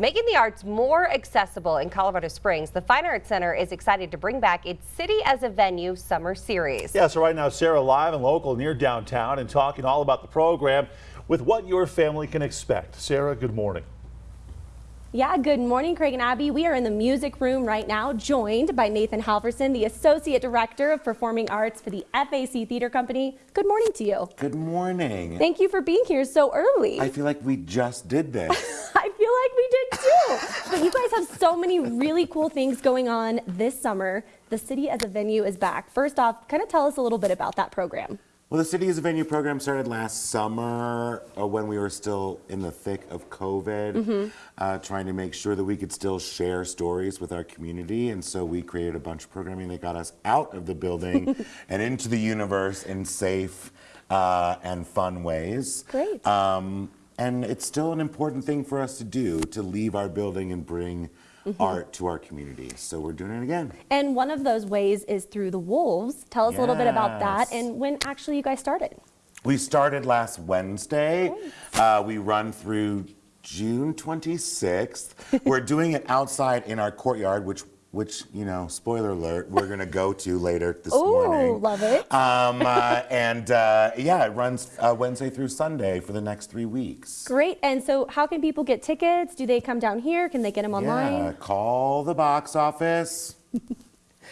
Making the arts more accessible in Colorado Springs, the Fine Arts Center is excited to bring back its City as a Venue summer series. Yeah, so right now, Sarah live and local near downtown and talking all about the program with what your family can expect. Sarah, good morning. Yeah, good morning, Craig and Abby. We are in the music room right now, joined by Nathan Halverson, the Associate Director of Performing Arts for the FAC Theater Company. Good morning to you. Good morning. Thank you for being here so early. I feel like we just did this. I feel like we did too. but you guys have so many really cool things going on this summer. The City as a Venue is back. First off, kind of tell us a little bit about that program. Well, the City as a Venue program started last summer uh, when we were still in the thick of COVID, mm -hmm. uh, trying to make sure that we could still share stories with our community. And so we created a bunch of programming that got us out of the building and into the universe in safe uh, and fun ways. Great. Um, and it's still an important thing for us to do, to leave our building and bring mm -hmm. art to our community. So we're doing it again. And one of those ways is through the Wolves. Tell us yes. a little bit about that and when actually you guys started. We started last Wednesday. Uh, we run through June 26th. we're doing it outside in our courtyard, which which, you know, spoiler alert, we're going to go to later this Ooh, morning. love it. Um, uh, and uh, yeah, it runs uh, Wednesday through Sunday for the next three weeks. Great. And so how can people get tickets? Do they come down here? Can they get them online? Yeah, call the box office.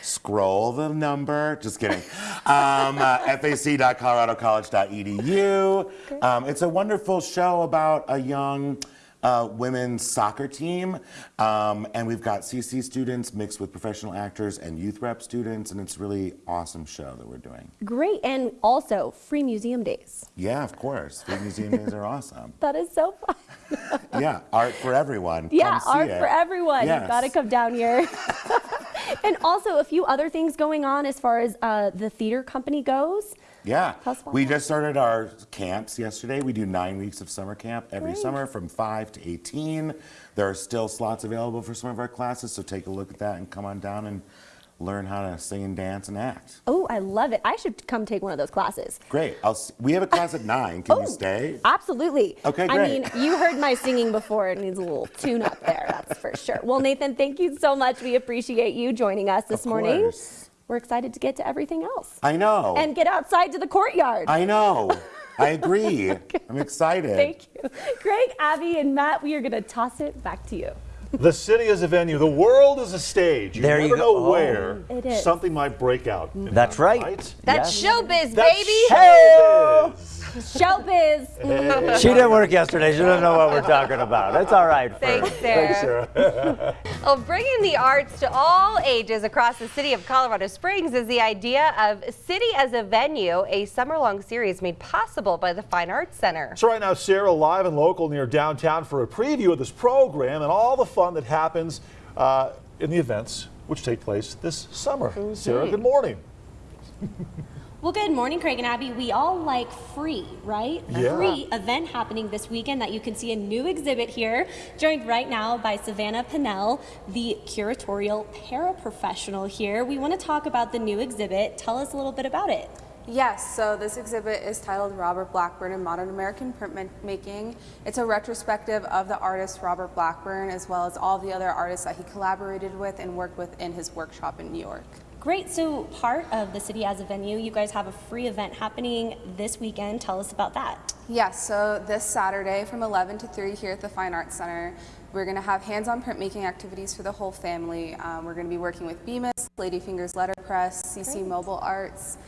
Scroll the number. Just kidding. Um, uh, fac.coloradocollege.edu. Um, it's a wonderful show about a young uh, women's soccer team. Um, and we've got CC students mixed with professional actors and youth rep students. And it's really awesome show that we're doing. Great. And also free museum days. Yeah, of course. Free museum days are awesome. That is so fun. yeah, art for everyone. Yeah, art it. for everyone. Yes. You've got to come down here. and also a few other things going on as far as uh, the theater company goes. Yeah, we just started our camps yesterday. We do nine weeks of summer camp every Great. summer from 5 to 18. There are still slots available for some of our classes, so take a look at that and come on down and learn how to sing and dance and act. Oh, I love it. I should come take one of those classes. Great. I'll, we have a class at 9. Can oh, you stay? Absolutely. Okay, great. I mean, you heard my singing before. It needs a little tune up there, that's for sure. Well, Nathan, thank you so much. We appreciate you joining us this of morning. Course we're excited to get to everything else. I know. And get outside to the courtyard. I know. I agree. okay. I'm excited. Thank you. Greg, Abby, and Matt, we are going to toss it back to you. The city is a venue. The world is a stage. You there never you know oh. where something might break out. That's right. right. That's yes. showbiz, That's baby. Showbiz. Showbiz. she didn't work yesterday. She doesn't know what we're talking about. That's all right. Thanks, Sarah. Thanks, Sarah. well, bringing the arts to all ages across the city of Colorado Springs is the idea of City as a Venue, a summer-long series made possible by the Fine Arts Center. So right now, Sarah, live and local near downtown for a preview of this program and all the fun that happens uh, in the events which take place this summer. Mm -hmm. Sarah, good morning. Well, good morning, Craig and Abby. We all like free, right? Yeah. free event happening this weekend that you can see a new exhibit here, joined right now by Savannah Pennell, the curatorial paraprofessional here. We want to talk about the new exhibit. Tell us a little bit about it. Yes, so this exhibit is titled Robert Blackburn in Modern American Printmaking. It's a retrospective of the artist Robert Blackburn as well as all the other artists that he collaborated with and worked with in his workshop in New York. Great, so part of the city as a venue, you guys have a free event happening this weekend. Tell us about that. Yes, so this Saturday from 11 to 3 here at the Fine Arts Center, we're going to have hands-on printmaking activities for the whole family. Um, we're going to be working with Bemis, Ladyfingers Letterpress, CC Great. Mobile Arts,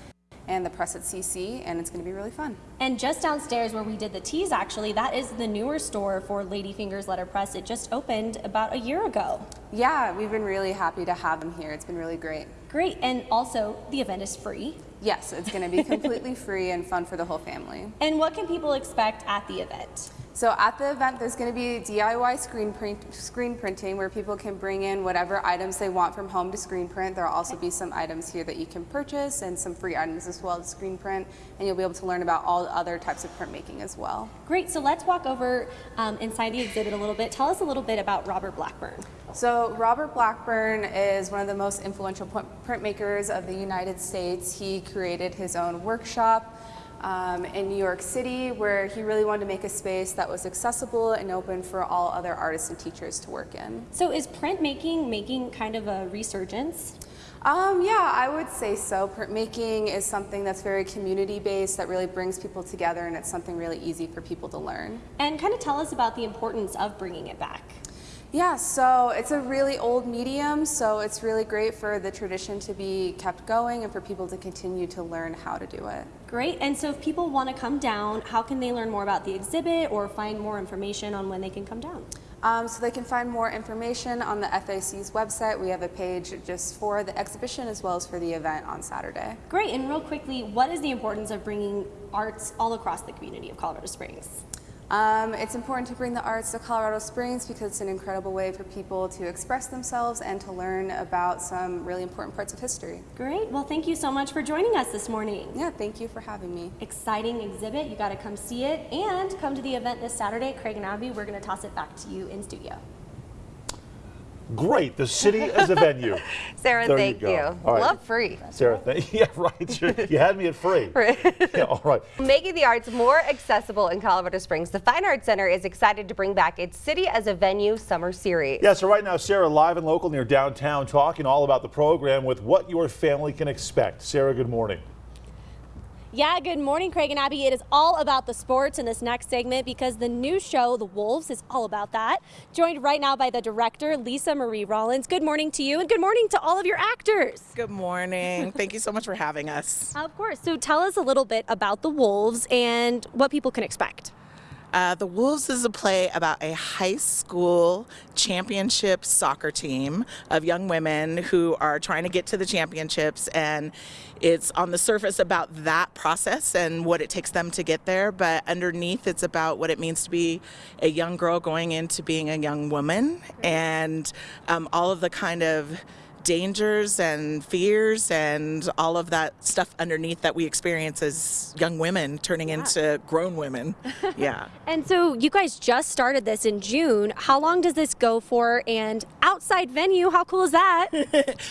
and the press at CC, and it's going to be really fun. And just downstairs where we did the teas, actually, that is the newer store for Ladyfingers Letterpress. It just opened about a year ago. Yeah, we've been really happy to have them here. It's been really great. Great, and also the event is free. Yes, it's going to be completely free and fun for the whole family. And what can people expect at the event? So at the event, there's going to be DIY screen, print, screen printing where people can bring in whatever items they want from home to screen print. There will also be some items here that you can purchase and some free items as well to screen print. And you'll be able to learn about all the other types of printmaking as well. Great. So let's walk over um, inside the exhibit a little bit. Tell us a little bit about Robert Blackburn. So Robert Blackburn is one of the most influential printmakers of the United States. He created his own workshop um, in New York City, where he really wanted to make a space that was accessible and open for all other artists and teachers to work in. So is printmaking making kind of a resurgence? Um, yeah, I would say so. Printmaking is something that's very community based, that really brings people together, and it's something really easy for people to learn. And kind of tell us about the importance of bringing it back. Yeah, so it's a really old medium, so it's really great for the tradition to be kept going and for people to continue to learn how to do it. Great. And so if people want to come down, how can they learn more about the exhibit or find more information on when they can come down? Um, so they can find more information on the FAC's website. We have a page just for the exhibition as well as for the event on Saturday. Great. And real quickly, what is the importance of bringing arts all across the community of Colorado Springs? Um, it's important to bring the arts to Colorado Springs because it's an incredible way for people to express themselves and to learn about some really important parts of history. Great. Well, thank you so much for joining us this morning. Yeah, thank you for having me. Exciting exhibit. You got to come see it and come to the event this Saturday. at Craig and Abby, we're going to toss it back to you in studio. Great, the city as a venue. Sarah, There thank you. All right. Love free. Sarah, thank you. yeah, right. You, you had me at free. Yeah, all right. Making the arts more accessible in Colorado Springs, the Fine Arts Center is excited to bring back its City as a Venue summer series. Yeah, so right now, Sarah, live and local near downtown, talking all about the program with what your family can expect. Sarah, good morning. Yeah, good morning, Craig and Abby. It is all about the sports in this next segment because the new show, The Wolves, is all about that. Joined right now by the director, Lisa Marie Rollins. Good morning to you, and good morning to all of your actors. Good morning. Thank you so much for having us. Of course. So tell us a little bit about The Wolves and what people can expect. Uh, the Wolves is a play about a high school championship soccer team of young women who are trying to get to the championships. And it's on the surface about that process and what it takes them to get there. But underneath, it's about what it means to be a young girl going into being a young woman and um, all of the kind of dangers and fears and all of that stuff underneath that we experience as young women turning into grown women. Yeah. And so you guys just started this in June. How long does this go for? And outside venue, how cool is that?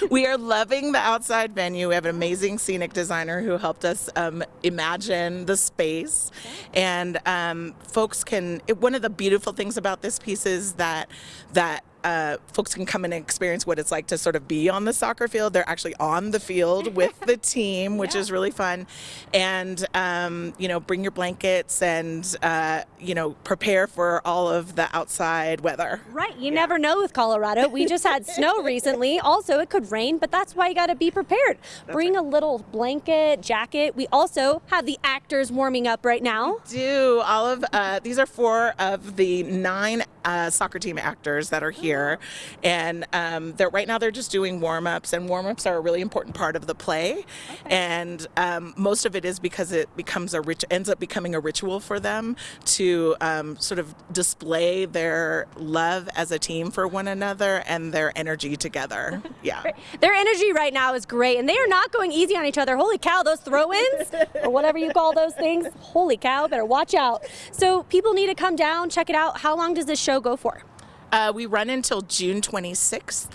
we are loving the outside venue. We have an amazing scenic designer who helped us um, imagine the space. And um, folks can, it, one of the beautiful things about this piece is that, that uh, folks can come and experience what it's like to sort of be on the soccer field. They're actually on the field with the team, which is really fun. And, um, you know, bring your blankets and, uh, you know, prepare for all of the outside weather. right. You never know with Colorado. We just had snow recently. Also, it could rain, but that's why you got to be prepared. Bring a little blanket, jacket. We also have the actors warming up right now. do all of uh, these are four of the nine uh, soccer team actors that are here and um, they're right now they're just doing warm-ups and warm-ups are a really important part of the play and um, most of it is because it becomes a rich ends up becoming a ritual for them to um, sort of display their love as a team for one another and their energy together yeah Their energy right now is great, and they are not going easy on each other. Holy cow, those throw ins, or whatever you call those things. Holy cow, better watch out. So, people need to come down, check it out. How long does this show go for? Uh, we run until June 26th,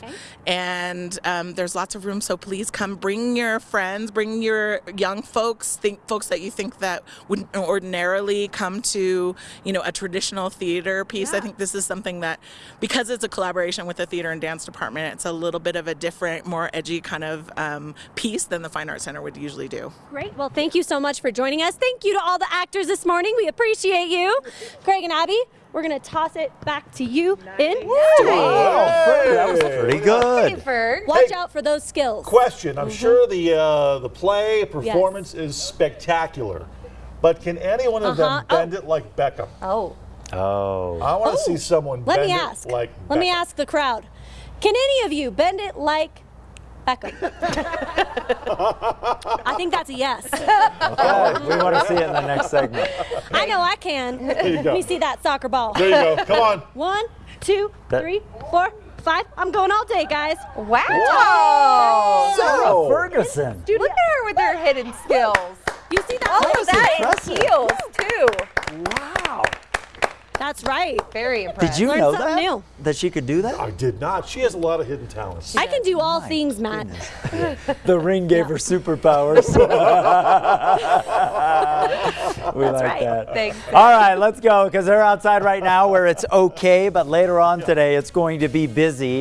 and um, there's lots of room. So please come, bring your friends, bring your young folks, think folks that you think that wouldn't ordinarily come to, you know, a traditional theater piece. I think this is something that, because it's a collaboration with the theater and dance department, it's a little bit of a different, more edgy kind of um, piece than the Fine Arts Center would usually do. Great. Well, thank you so much for joining us. Thank you to all the actors this morning. We appreciate you. Craig and Abby, we're going to toss it back to you in studio. That was pretty good. Ferg. Watch Hey. out for those skills. Question. I'm sure the uh, the play performance is spectacular, but can any one of Uh-huh. them bend it like Beckham? Oh. Oh. I want to see someone Let bend me it ask. like Let me ask the crowd. Can any of you bend it like Beckham? I think that's a yes. Okay, we want to see it in the next segment. I know I can. Let me see that soccer ball. There you go. Come on. One, two, That- three, four, five. I'm going all day, guys. Wow. Sarah So- Ferguson. Dude, look at her with her hidden skills. You see that? Oh, all of that in heels, too. Wow. That's right. Very impressed. Did you Learn know something that? new. That she could do that? I did not. She has a lot of hidden talents. I can do all My things, Matt. The ring gave her superpowers. we like right. that. Thanks. All right, let's go because they're outside right now where it's okay, but later on today it's going to be busy.